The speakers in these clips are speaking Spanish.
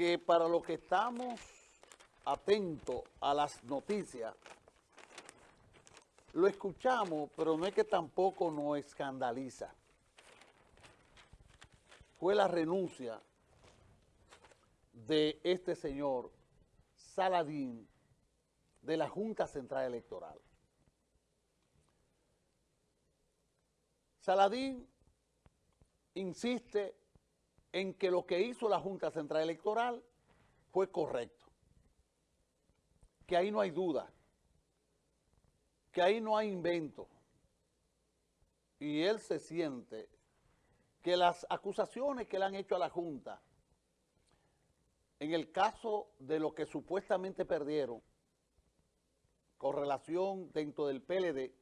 que para los que estamos atentos a las noticias, lo escuchamos, pero no es que tampoco nos escandaliza. Fue la renuncia de este señor Saladín de la Junta Central Electoral. Saladín insiste en que lo que hizo la Junta Central Electoral fue correcto, que ahí no hay duda, que ahí no hay invento, y él se siente que las acusaciones que le han hecho a la Junta, en el caso de lo que supuestamente perdieron, con relación dentro del PLD,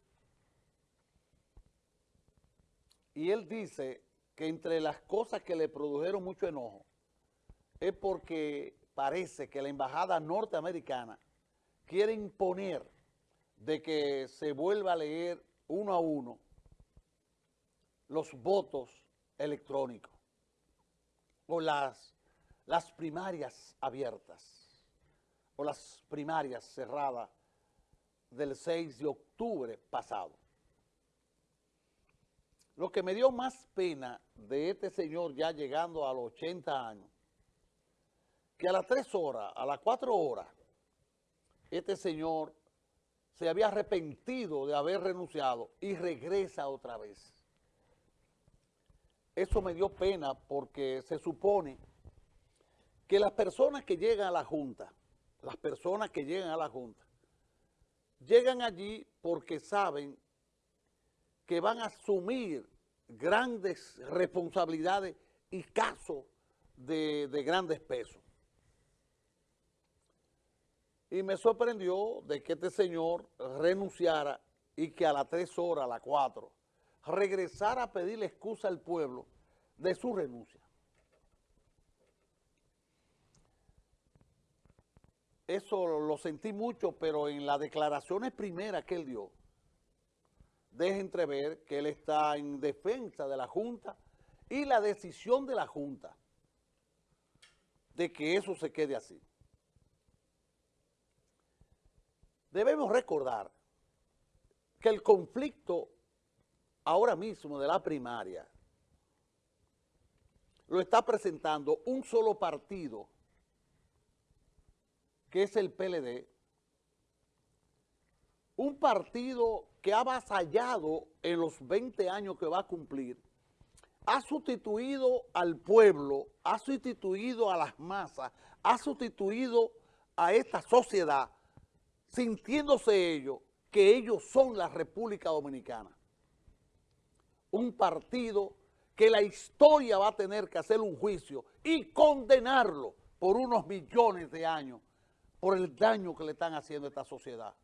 y él dice que entre las cosas que le produjeron mucho enojo es porque parece que la embajada norteamericana quiere imponer de que se vuelva a leer uno a uno los votos electrónicos o las, las primarias abiertas o las primarias cerradas del 6 de octubre pasado. Lo que me dio más pena de este señor ya llegando a los 80 años, que a las 3 horas, a las 4 horas, este señor se había arrepentido de haber renunciado y regresa otra vez. Eso me dio pena porque se supone que las personas que llegan a la Junta, las personas que llegan a la Junta, llegan allí porque saben que van a asumir grandes responsabilidades y casos de, de grandes pesos. Y me sorprendió de que este señor renunciara y que a las tres horas, a las cuatro, regresara a pedirle excusa al pueblo de su renuncia. Eso lo sentí mucho, pero en las declaraciones primeras que él dio, deja entrever que él está en defensa de la Junta y la decisión de la Junta de que eso se quede así. Debemos recordar que el conflicto ahora mismo de la primaria lo está presentando un solo partido, que es el PLD, un partido que ha avasallado en los 20 años que va a cumplir, ha sustituido al pueblo, ha sustituido a las masas, ha sustituido a esta sociedad, sintiéndose ellos que ellos son la República Dominicana. Un partido que la historia va a tener que hacer un juicio y condenarlo por unos millones de años por el daño que le están haciendo a esta sociedad.